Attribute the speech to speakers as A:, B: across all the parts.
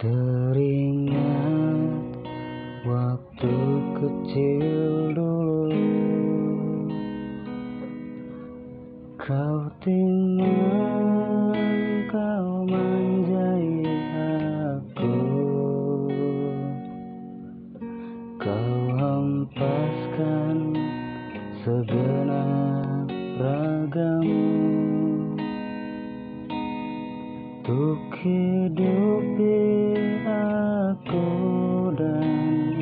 A: Teringat waktu kecil dulu. Kau tinggal Untuk hidupi aku dan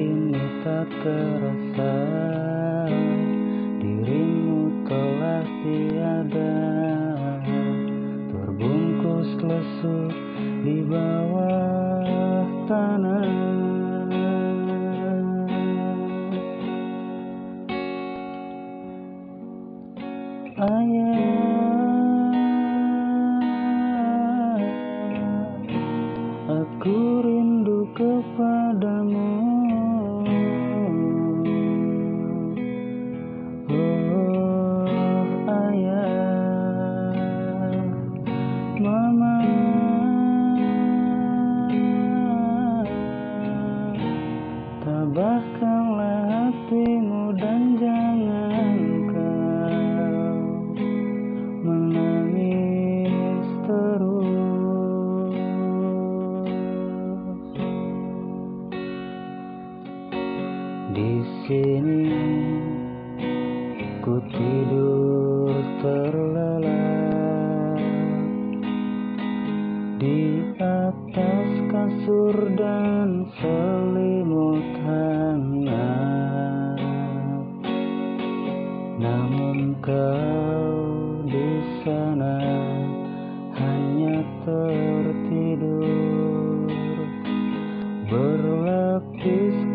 A: kini tak terasa Dirimu telah tiada. Terbungkus lesu di bawah tanah. Ayah ku tidur terlelap di atas kasur dan selimut hangat. Namun kau di sana hanya tertidur Berlapiskan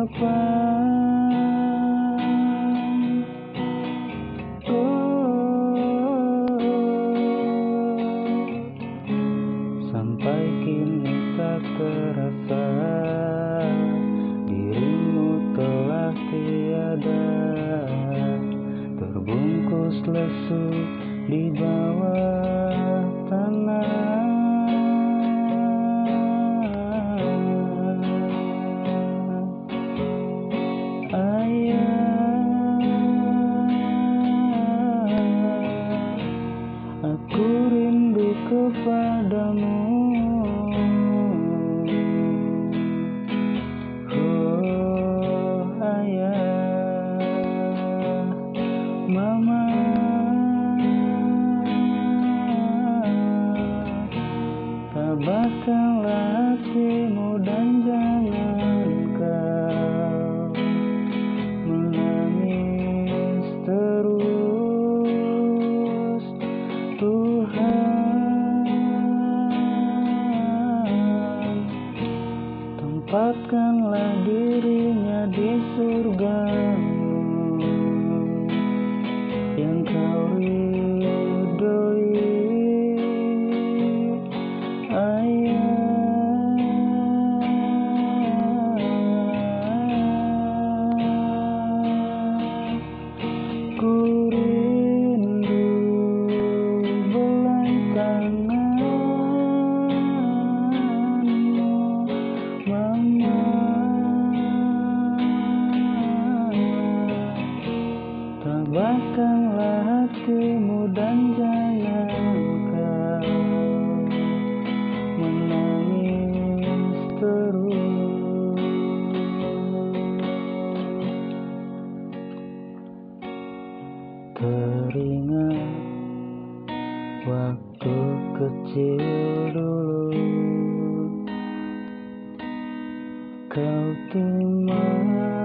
A: kapan Sampai kini tak terasa Dirimu telah tiada. Terbungkus lesu di bawah tanah tempatkanlah dirinya di surgamu Teringat waktu kecil dulu. Kau timah